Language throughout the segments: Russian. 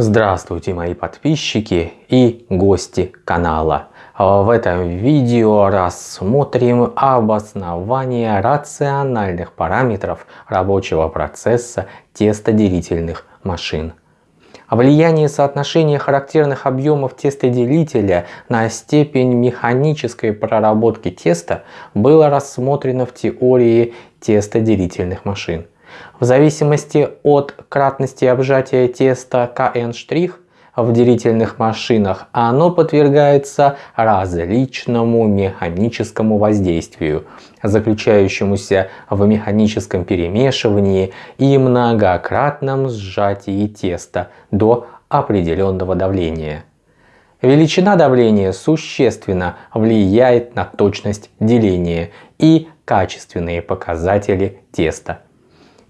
Здравствуйте мои подписчики и гости канала. В этом видео рассмотрим обоснование рациональных параметров рабочего процесса тестоделительных машин. Влияние соотношения характерных объемов тестоделителя на степень механической проработки теста было рассмотрено в теории тестоделительных машин. В зависимости от кратности обжатия теста КН' в делительных машинах оно подвергается различному механическому воздействию, заключающемуся в механическом перемешивании и многократном сжатии теста до определенного давления. Величина давления существенно влияет на точность деления и качественные показатели теста.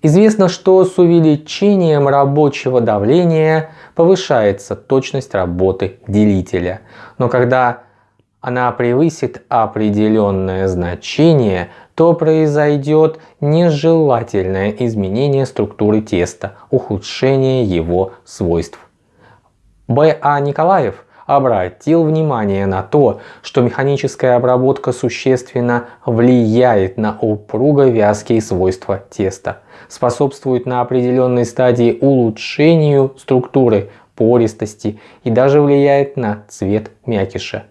Известно, что с увеличением рабочего давления повышается точность работы делителя. Но когда она превысит определенное значение, то произойдет нежелательное изменение структуры теста, ухудшение его свойств. Б.А. Николаев обратил внимание на то, что механическая обработка существенно влияет на упруго-вязкие свойства теста, способствует на определенной стадии улучшению структуры пористости и даже влияет на цвет мякиша.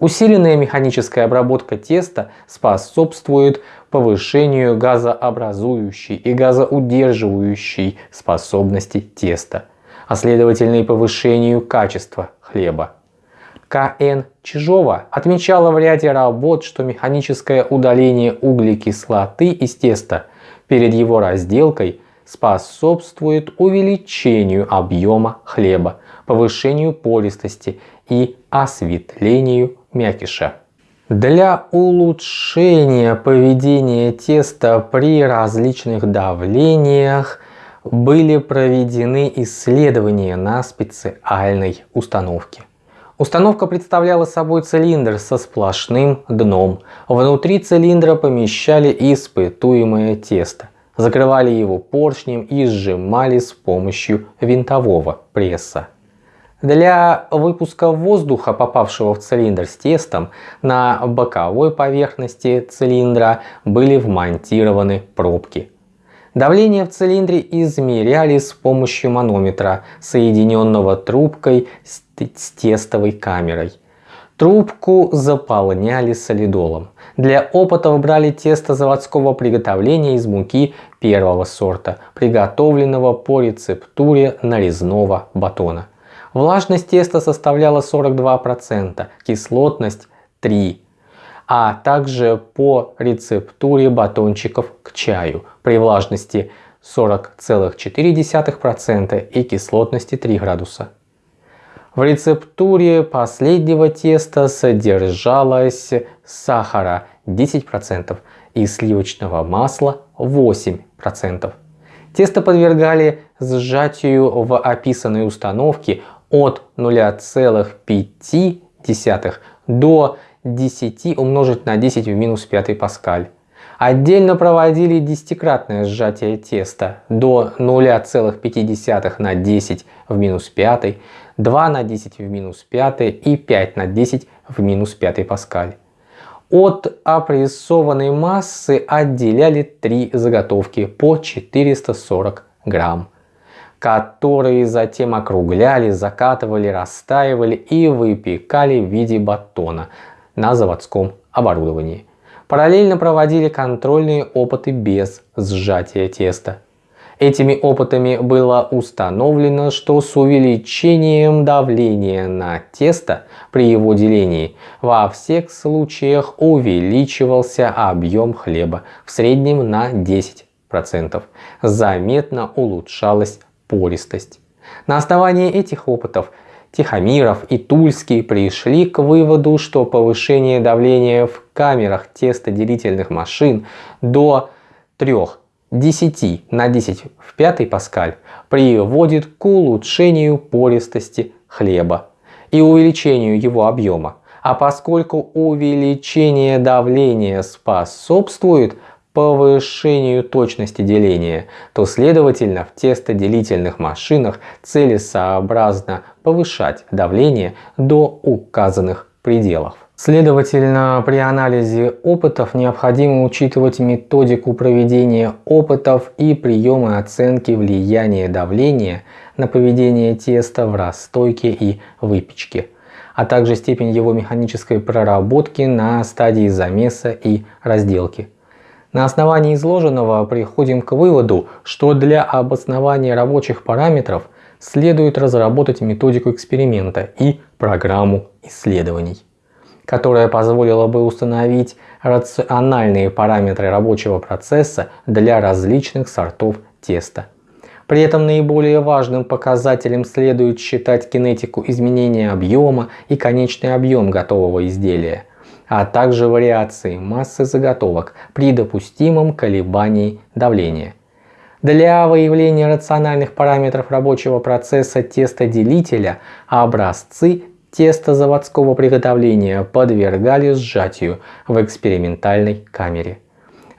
Усиленная механическая обработка теста способствует повышению газообразующей и газоудерживающей способности теста, а следовательно и повышению качества хлеба. К.Н. Чижова отмечала в ряде работ, что механическое удаление углекислоты из теста перед его разделкой способствует увеличению объема хлеба, повышению пористости и осветлению мякиша. Для улучшения поведения теста при различных давлениях были проведены исследования на специальной установке. Установка представляла собой цилиндр со сплошным дном. Внутри цилиндра помещали испытуемое тесто, закрывали его поршнем и сжимали с помощью винтового пресса. Для выпуска воздуха, попавшего в цилиндр с тестом, на боковой поверхности цилиндра были вмонтированы пробки – Давление в цилиндре измеряли с помощью манометра, соединенного трубкой с тестовой камерой. Трубку заполняли солидолом. Для опытов брали тесто заводского приготовления из муки первого сорта, приготовленного по рецептуре нарезного батона. Влажность теста составляла 42%, кислотность 3%, а также по рецептуре батончиков к чаю при влажности 40,4% и кислотности 3 градуса. В рецептуре последнего теста содержалось сахара 10% и сливочного масла 8%. Тесто подвергали сжатию в описанной установке от 0,5 до 10 умножить на 10 в минус 5 паскаль. Отдельно проводили десятикратное сжатие теста до 0,5 на 10 в минус 5, 2 на 10 в минус 5 и 5 на 10 в минус 5 паскаль. От опрессованной массы отделяли три заготовки по 440 грамм, которые затем округляли, закатывали, растаивали и выпекали в виде батона на заводском оборудовании. Параллельно проводили контрольные опыты без сжатия теста. Этими опытами было установлено, что с увеличением давления на тесто при его делении во всех случаях увеличивался объем хлеба в среднем на 10%. Заметно улучшалась пористость. На основании этих опытов Тихомиров и Тульский пришли к выводу, что повышение давления в камерах тестоделительных машин до 3 10 на 10 в 5 паскаль приводит к улучшению пористости хлеба и увеличению его объема. А поскольку увеличение давления способствует повышению точности деления, то следовательно в тестоделительных машинах целесообразно повышать давление до указанных пределов. Следовательно, при анализе опытов необходимо учитывать методику проведения опытов и приемы оценки влияния давления на поведение теста в расстойке и выпечке, а также степень его механической проработки на стадии замеса и разделки. На основании изложенного приходим к выводу, что для обоснования рабочих параметров следует разработать методику эксперимента и программу исследований которая позволила бы установить рациональные параметры рабочего процесса для различных сортов теста. При этом наиболее важным показателем следует считать кинетику изменения объема и конечный объем готового изделия, а также вариации массы заготовок при допустимом колебании давления. Для выявления рациональных параметров рабочего процесса тестоделителя образцы Тесто заводского приготовления подвергали сжатию в экспериментальной камере.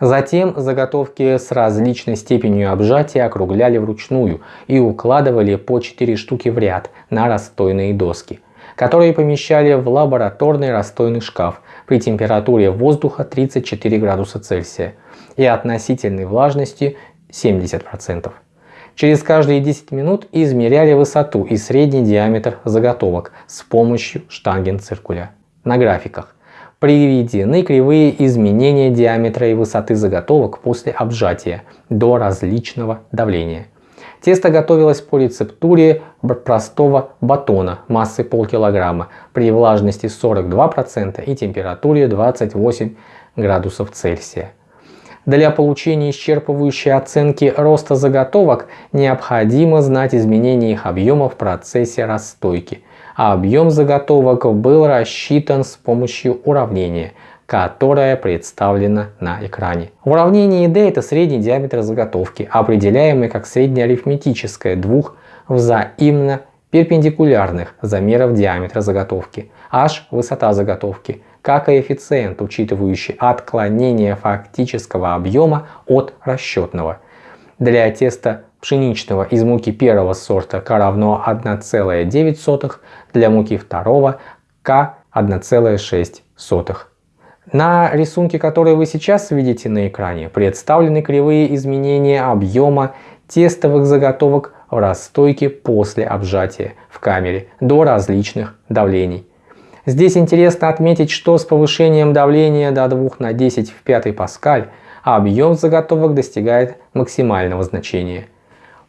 Затем заготовки с различной степенью обжатия округляли вручную и укладывали по 4 штуки в ряд на расстойные доски, которые помещали в лабораторный расстойный шкаф при температуре воздуха 34 градуса Цельсия и относительной влажности 70%. Через каждые 10 минут измеряли высоту и средний диаметр заготовок с помощью штангенциркуля. На графиках приведены кривые изменения диаметра и высоты заготовок после обжатия до различного давления. Тесто готовилось по рецептуре простого батона массой полкилограмма при влажности 42% и температуре 28 градусов Цельсия. Для получения исчерпывающей оценки роста заготовок необходимо знать изменения их объема в процессе расстойки, а объем заготовок был рассчитан с помощью уравнения, которое представлено на экране. Уравнение D это средний диаметр заготовки, определяемый как среднеарифметическое двух взаимно перпендикулярных замеров диаметра заготовки, h – высота заготовки, как коэффициент, учитывающий отклонение фактического объема от расчетного. Для теста пшеничного из муки первого сорта К равно 1,9, для муки второго К 1,6. На рисунке, который вы сейчас видите на экране, представлены кривые изменения объема тестовых заготовок в расстойке после обжатия в камере до различных давлений. Здесь интересно отметить, что с повышением давления до 2 на 10 в 5 паскаль объем заготовок достигает максимального значения.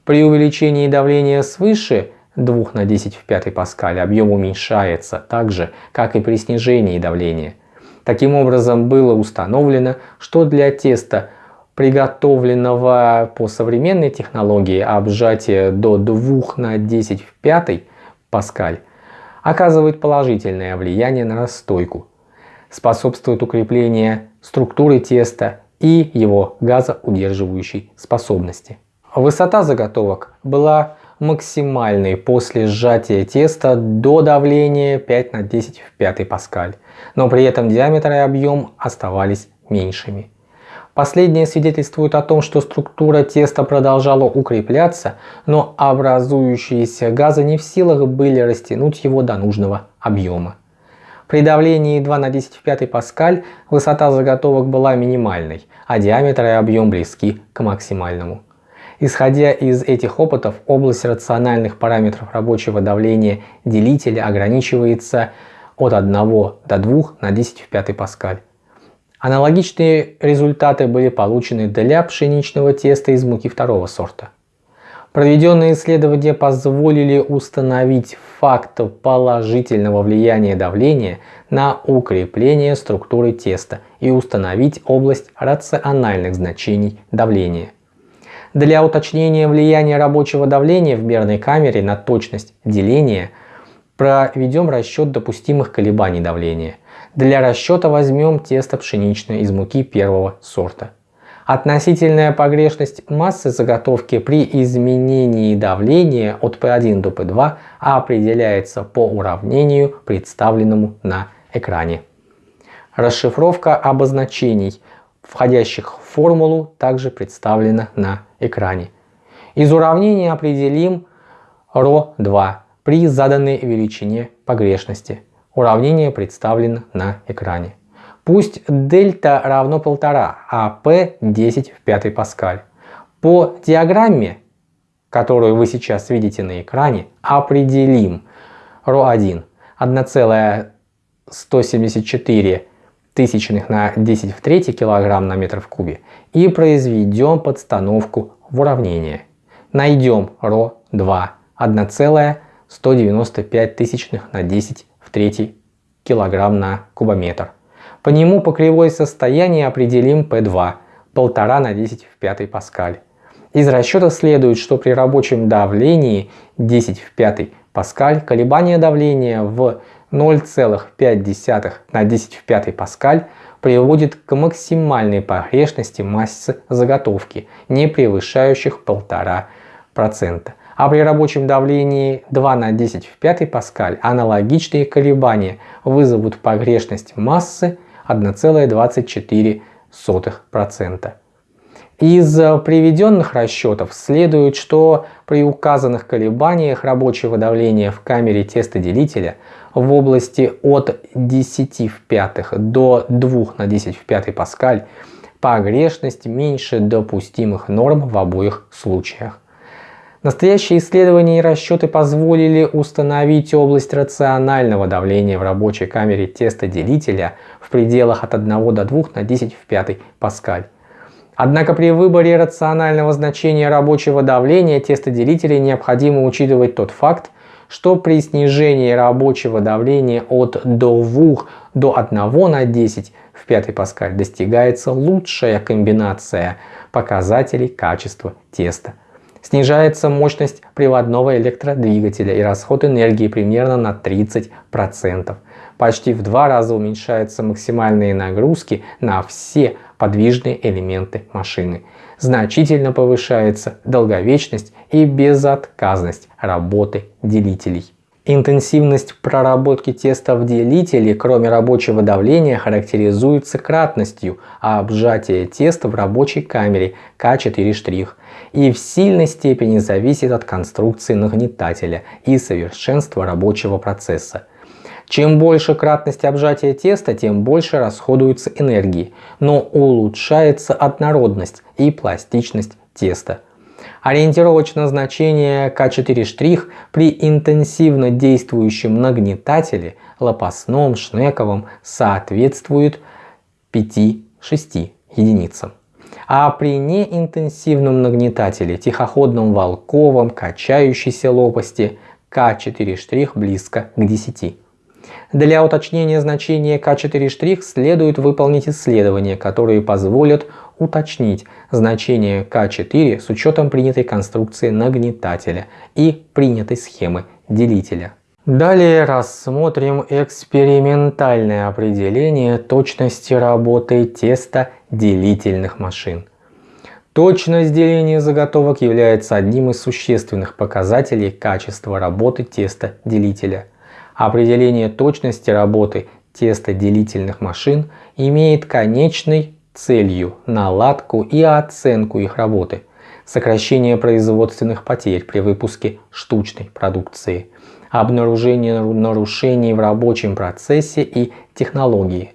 При увеличении давления свыше 2 на 10 в 5 паскаль объем уменьшается так же, как и при снижении давления. Таким образом было установлено, что для теста, приготовленного по современной технологии обжатия до 2 на 10 в 5 паскаль, оказывает положительное влияние на расстойку, способствует укреплению структуры теста и его газоудерживающей способности. Высота заготовок была максимальной после сжатия теста до давления 5 на 10 в 5 паскаль, но при этом диаметр и объем оставались меньшими. Последнее свидетельствует о том, что структура теста продолжала укрепляться, но образующиеся газы не в силах были растянуть его до нужного объема. При давлении 2 на 10 в 5 паскаль высота заготовок была минимальной, а диаметр и объем близки к максимальному. Исходя из этих опытов, область рациональных параметров рабочего давления делителя ограничивается от 1 до 2 на 10 в 5 паскаль. Аналогичные результаты были получены для пшеничного теста из муки второго сорта. Проведенные исследования позволили установить факт положительного влияния давления на укрепление структуры теста и установить область рациональных значений давления. Для уточнения влияния рабочего давления в мерной камере на точность деления проведем расчет допустимых колебаний давления – для расчета возьмем тесто пшеничное из муки первого сорта. Относительная погрешность массы заготовки при изменении давления от P1 до P2 определяется по уравнению, представленному на экране. Расшифровка обозначений входящих в формулу, также представлено на экране. Из уравнения определим ρ2 при заданной величине погрешности. Уравнение представлено на экране. Пусть дельта равно 1,5, а p 10 в 5 паскаль. По диаграмме, которую вы сейчас видите на экране, определим ρ1 1,174 тысячных на 10 в 3 килограмм на метр в кубе и произведем подстановку в уравнение. Найдем ρ2 1,195 тысячных на 10 в 3 килограмм на кубометр. По нему по кривой состояния определим P2 1,5 на 10 в 5 паскаль. Из расчета следует, что при рабочем давлении 10 в 5 паскаль колебание давления в 0,5 на 10 в 5 паскаль приводит к максимальной погрешности массы заготовки, не превышающих 1,5%. А при рабочем давлении 2 на 10 в 5 паскаль аналогичные колебания вызовут погрешность массы 1,24%. Из приведенных расчетов следует, что при указанных колебаниях рабочего давления в камере тестоделителя в области от 10 в пятых до 2 на 10 в пятый паскаль погрешность меньше допустимых норм в обоих случаях. Настоящие исследования и расчеты позволили установить область рационального давления в рабочей камере тестоделителя в пределах от 1 до 2 на 10 в 5 паскаль. Однако при выборе рационального значения рабочего давления тестоделителя необходимо учитывать тот факт, что при снижении рабочего давления от 2 до 1 на 10 в 5 паскаль достигается лучшая комбинация показателей качества теста. Снижается мощность приводного электродвигателя и расход энергии примерно на 30%. Почти в два раза уменьшаются максимальные нагрузки на все подвижные элементы машины. Значительно повышается долговечность и безотказность работы делителей. Интенсивность проработки теста в делителе, кроме рабочего давления, характеризуется кратностью обжатия теста в рабочей камере К4' и в сильной степени зависит от конструкции нагнетателя и совершенства рабочего процесса. Чем больше кратность обжатия теста, тем больше расходуется энергии, но улучшается однородность и пластичность теста. Ориентировочное значение К4' при интенсивно действующем нагнетателе лопастном, шнековом соответствует 5-6 единицам. А при неинтенсивном нагнетателе, тихоходном волковом, качающейся лопасти К4' близко к 10. Для уточнения значения К4' следует выполнить исследования, которые позволят уточнить значение К4 с учетом принятой конструкции нагнетателя и принятой схемы делителя. Далее рассмотрим экспериментальное определение точности работы теста делительных машин. Точность деления заготовок является одним из существенных показателей качества работы теста делителя. Определение точности работы теста делительных машин имеет конечный целью наладку и оценку их работы, сокращение производственных потерь при выпуске штучной продукции, обнаружение нарушений в рабочем процессе и технологии.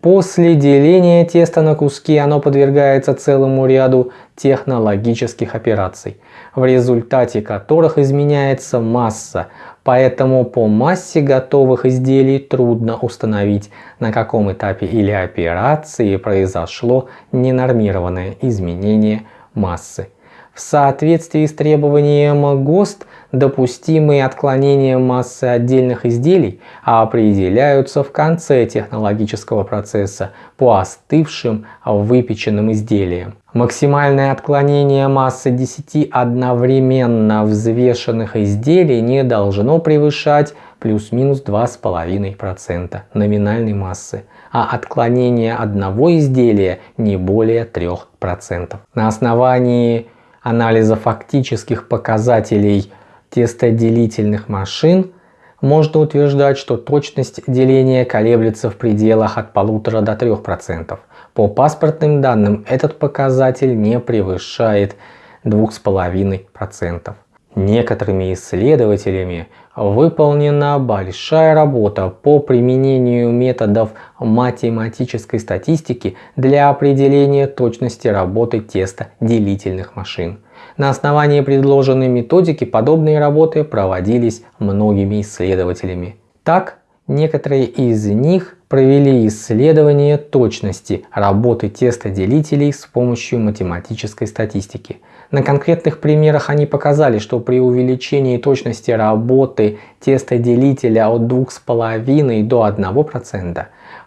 После деления теста на куски оно подвергается целому ряду технологических операций, в результате которых изменяется масса, Поэтому по массе готовых изделий трудно установить, на каком этапе или операции произошло ненормированное изменение массы. В соответствии с требованием ГОСТ допустимые отклонения массы отдельных изделий определяются в конце технологического процесса по остывшим выпеченным изделиям. Максимальное отклонение массы 10 одновременно взвешенных изделий не должно превышать плюс-минус 2,5% номинальной массы, а отклонение одного изделия не более 3%. На основании анализа фактических показателей тестоделительных машин можно утверждать, что точность деления колеблется в пределах от 1,5 до 3%. По паспортным данным этот показатель не превышает 2,5%. Некоторыми исследователями выполнена большая работа по применению методов математической статистики для определения точности работы теста делительных машин. На основании предложенной методики подобные работы проводились многими исследователями. Так, некоторые из них провели исследование точности работы тестоделителей с помощью математической статистики. На конкретных примерах они показали, что при увеличении точности работы тестоделителя от 2,5 до 1%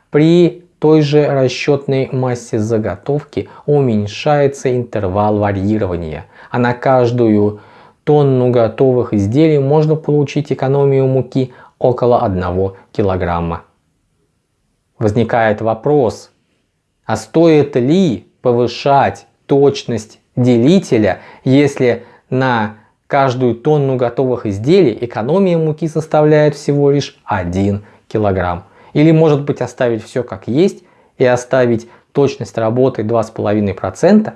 при той же расчетной массе заготовки уменьшается интервал варьирования, а на каждую тонну готовых изделий можно получить экономию муки около 1 килограмма. Возникает вопрос, а стоит ли повышать точность делителя, если на каждую тонну готовых изделий экономия муки составляет всего лишь 1 килограмм? Или может быть оставить все как есть и оставить точность работы 2,5%?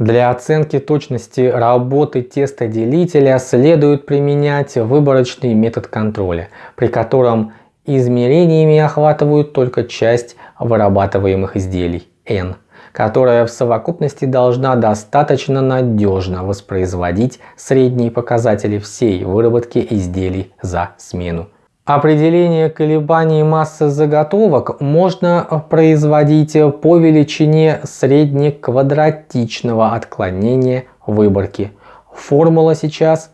Для оценки точности работы тестоделителя следует применять выборочный метод контроля, при котором измерениями охватывают только часть вырабатываемых изделий N, которая в совокупности должна достаточно надежно воспроизводить средние показатели всей выработки изделий за смену. Определение колебаний массы заготовок можно производить по величине среднеквадратичного отклонения выборки. Формула сейчас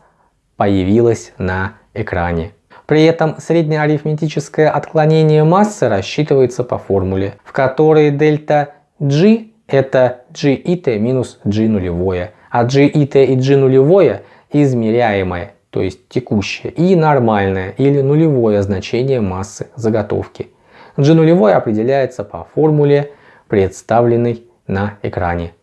появилась на экране. При этом среднее арифметическое отклонение массы рассчитывается по формуле, в которой дельта G это G и T минус G нулевое, а G и G нулевое измеряемое то есть текущее, и нормальное или нулевое значение массы заготовки. G нулевое определяется по формуле, представленной на экране,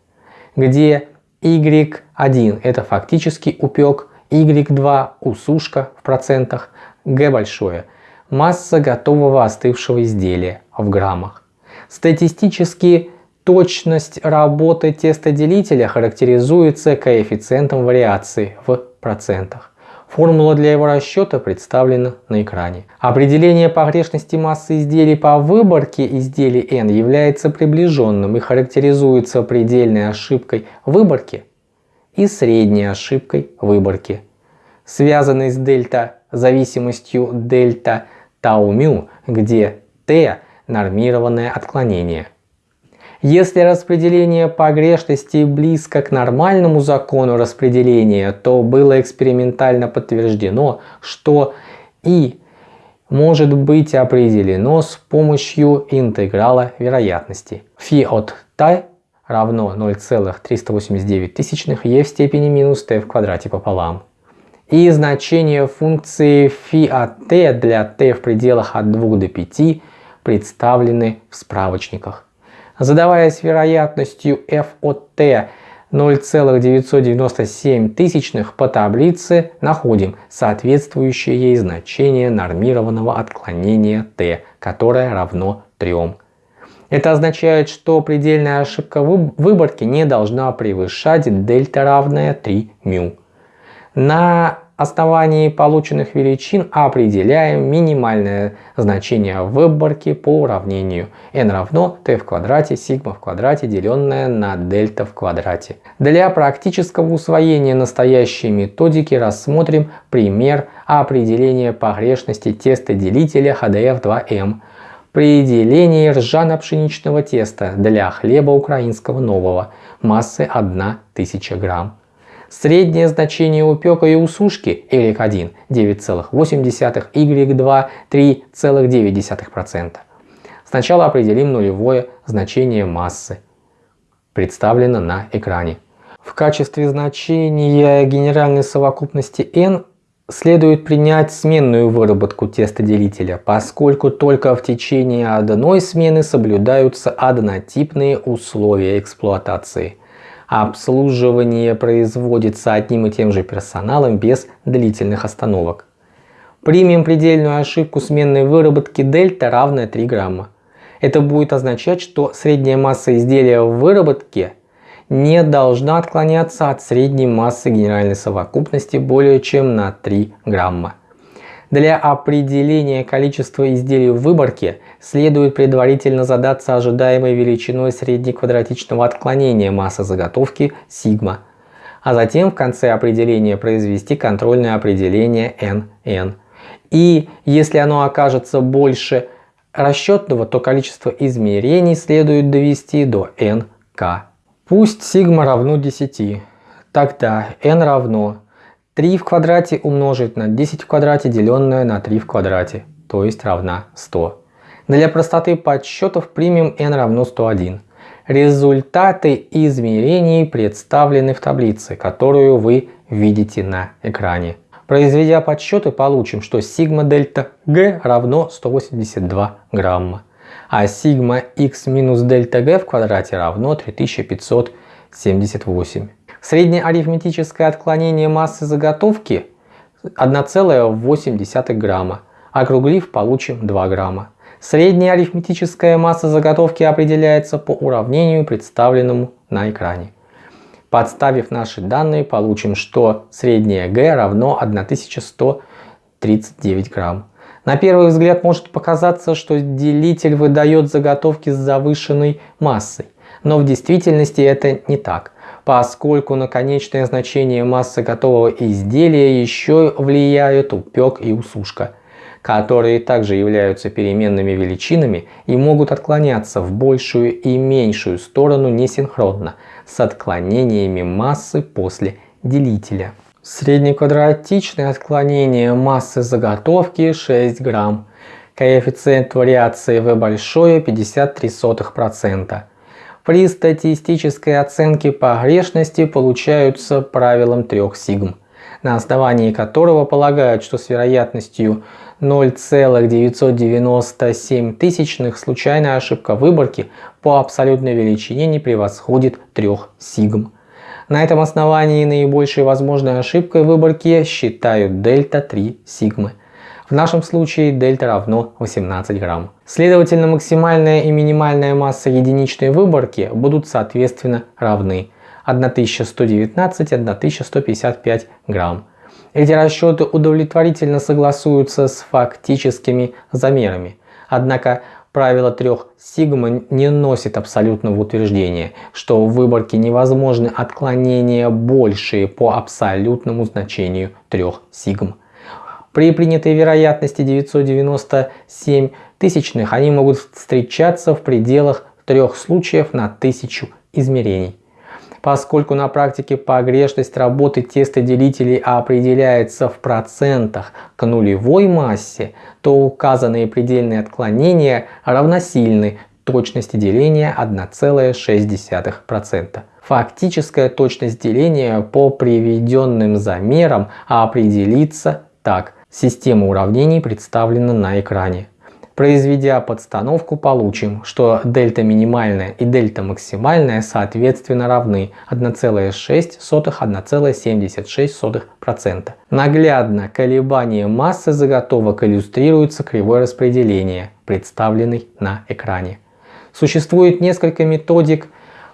где Y1 это фактический упек, Y2 усушка в процентах, G большое масса готового остывшего изделия в граммах. Статистически точность работы тестоделителя характеризуется коэффициентом вариации в процентах. Формула для его расчета представлена на экране. Определение погрешности массы изделий по выборке изделий n является приближенным и характеризуется предельной ошибкой выборки и средней ошибкой выборки, связанной с дельта зависимостью дельта тау мю, где t нормированное отклонение. Если распределение погрешностей близко к нормальному закону распределения, то было экспериментально подтверждено, что и может быть определено с помощью интеграла вероятности. φ от t равно 0,389 тысячных e в степени минус t в квадрате пополам. И значение функции φ от t для t в пределах от 2 до 5 представлены в справочниках задаваясь вероятностью f от t 0,997 тысячных по таблице находим соответствующее ей значение нормированного отклонения t, которое равно 3. Это означает, что предельная ошибка выборки не должна превышать дельта равная 3 μ. На основании полученных величин определяем минимальное значение выборки по уравнению n равно t в квадрате сигма в квадрате деленное на дельта в квадрате. Для практического усвоения настоящей методики рассмотрим пример определения погрешности теста делителя HDF2M при делении ржано-пшеничного теста для хлеба украинского нового массы 1000 грамм. Среднее значение упека и усушки Y1 9,8, Y2 3,9%. Сначала определим нулевое значение массы, представлено на экране. В качестве значения генеральной совокупности n следует принять сменную выработку тестоделителя, поскольку только в течение одной смены соблюдаются однотипные условия эксплуатации – обслуживание производится одним и тем же персоналом без длительных остановок. Примем предельную ошибку сменной выработки дельта равная 3 грамма. Это будет означать, что средняя масса изделия в выработке не должна отклоняться от средней массы генеральной совокупности более чем на 3 грамма. Для определения количества изделий в выборке следует предварительно задаться ожидаемой величиной среднеквадратичного отклонения массы заготовки сигма, а затем в конце определения произвести контрольное определение NN. И если оно окажется больше расчетного, то количество измерений следует довести до nk. Пусть сигма равно 10, тогда n равно 3 в квадрате умножить на 10 в квадрате, деленное на 3 в квадрате, то есть равна 100. Для простоты подсчетов примем n равно 101. Результаты измерений представлены в таблице, которую вы видите на экране. Произведя подсчеты, получим, что сигма дельта g равно 182 грамма, а сигма x минус дельта g в квадрате равно 3578. Среднее арифметическое отклонение массы заготовки 1,8 грамма. Округлив, получим 2 грамма. Средняя арифметическая масса заготовки определяется по уравнению, представленному на экране. Подставив наши данные, получим, что среднее Г равно 1139 грамм. На первый взгляд может показаться, что делитель выдает заготовки с завышенной массой, но в действительности это не так поскольку на конечное значение массы готового изделия еще влияют упек и усушка, которые также являются переменными величинами и могут отклоняться в большую и меньшую сторону несинхронно с отклонениями массы после делителя. Среднеквадратичное отклонение массы заготовки 6 грамм. Коэффициент вариации V большое 53%. При статистической оценке погрешности получаются правилом трех сигм, на основании которого полагают, что с вероятностью 0,997 тысячных случайная ошибка выборки по абсолютной величине не превосходит 3 сигм. На этом основании наибольшей возможной ошибкой выборки считают дельта 3 сигмы – в нашем случае дельта равно 18 грамм. Следовательно, максимальная и минимальная масса единичной выборки будут соответственно равны 1119-1155 грамм. Эти расчеты удовлетворительно согласуются с фактическими замерами. Однако правило трех сигма не носит абсолютного утверждения, что в выборке невозможны отклонения большие по абсолютному значению трех сигм. При принятой вероятности 997 тысячных они могут встречаться в пределах трех случаев на тысячу измерений. Поскольку на практике погрешность работы тестоделителей определяется в процентах к нулевой массе, то указанные предельные отклонения равносильны точности деления 1,6%. Фактическая точность деления по приведенным замерам определится так. Система уравнений представлена на экране. Произведя подстановку, получим, что дельта минимальная и дельта максимальная соответственно равны 1,6-1,76%. Наглядно колебание массы заготовок иллюстрируется кривой распределения, представленной на экране. Существует несколько методик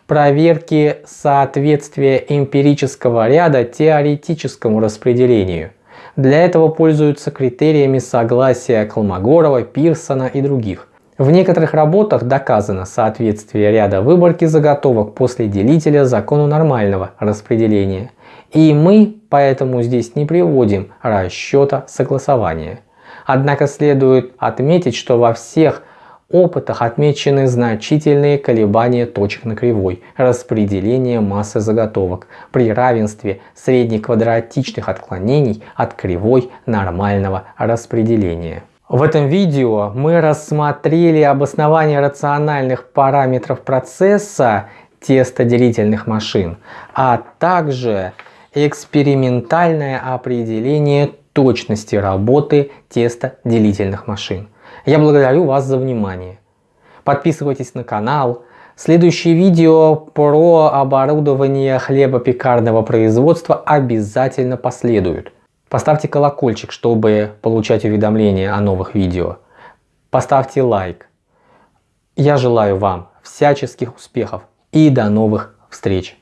проверки соответствия эмпирического ряда теоретическому распределению – для этого пользуются критериями согласия Колмогорова, Пирсона и других. В некоторых работах доказано соответствие ряда выборки заготовок после делителя закону нормального распределения. И мы поэтому здесь не приводим расчета согласования. Однако следует отметить, что во всех опытах отмечены значительные колебания точек на кривой распределения массы заготовок при равенстве среднеквадратичных отклонений от кривой нормального распределения. В этом видео мы рассмотрели обоснование рациональных параметров процесса тестоделительных машин, а также экспериментальное определение точности работы тестоделительных машин. Я благодарю вас за внимание. Подписывайтесь на канал. Следующее видео про оборудование хлебопекарного производства обязательно последует. Поставьте колокольчик, чтобы получать уведомления о новых видео. Поставьте лайк. Я желаю вам всяческих успехов и до новых встреч!